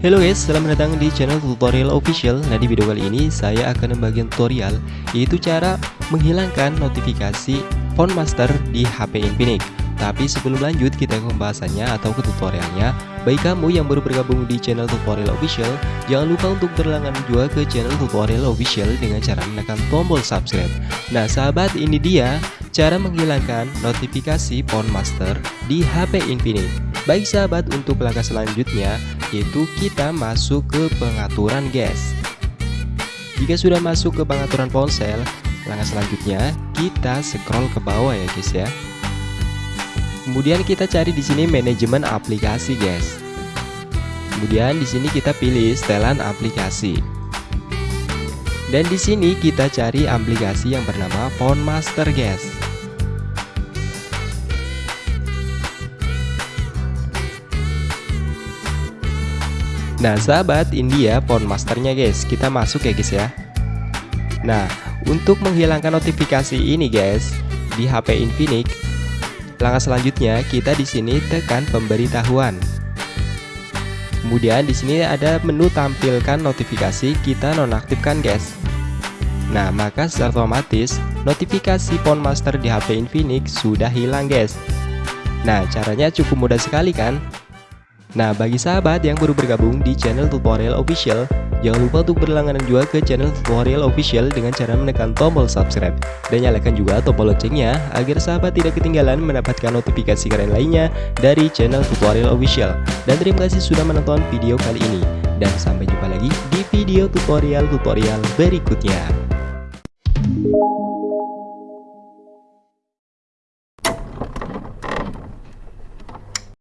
Halo guys, selamat datang di channel tutorial official. Nah di video kali ini saya akan membagikan tutorial Yaitu cara menghilangkan notifikasi Phone Master di HP Infinix. Tapi sebelum lanjut kita ke pembahasannya atau ke tutorialnya. Bagi kamu yang baru bergabung di channel tutorial official Jangan lupa untuk berlangganan juga ke channel tutorial official Dengan cara menekan tombol subscribe. Nah sahabat ini dia cara menghilangkan notifikasi Phone Master di HP Infinix Baik sahabat untuk langkah selanjutnya yaitu kita masuk ke pengaturan guys Jika sudah masuk ke pengaturan ponsel langkah selanjutnya kita scroll ke bawah ya guys ya. Kemudian kita cari di sini manajemen aplikasi guys. Kemudian di sini kita pilih setelan aplikasi dan di sini kita cari aplikasi yang bernama Phone Master guys. Nah sahabat ini ya phone masternya guys. Kita masuk ya guys ya. Nah untuk menghilangkan notifikasi ini guys Di HP Infinix Langkah selanjutnya kita di sini tekan pemberitahuan. Kemudian di sini ada menu tampilkan notifikasi kita nonaktifkan guys Nah maka secara otomatis notifikasi phone master di HP Infinix sudah hilang guys Nah caranya cukup mudah sekali kan Nah, bagi sahabat yang baru bergabung di channel tutorial official, jangan lupa untuk berlangganan juga ke channel tutorial official dengan cara menekan tombol subscribe. Dan nyalakan juga tombol loncengnya agar sahabat tidak ketinggalan mendapatkan notifikasi keren lainnya dari channel tutorial official. Dan terima kasih sudah menonton video kali ini. Dan sampai jumpa lagi di video tutorial-tutorial berikutnya.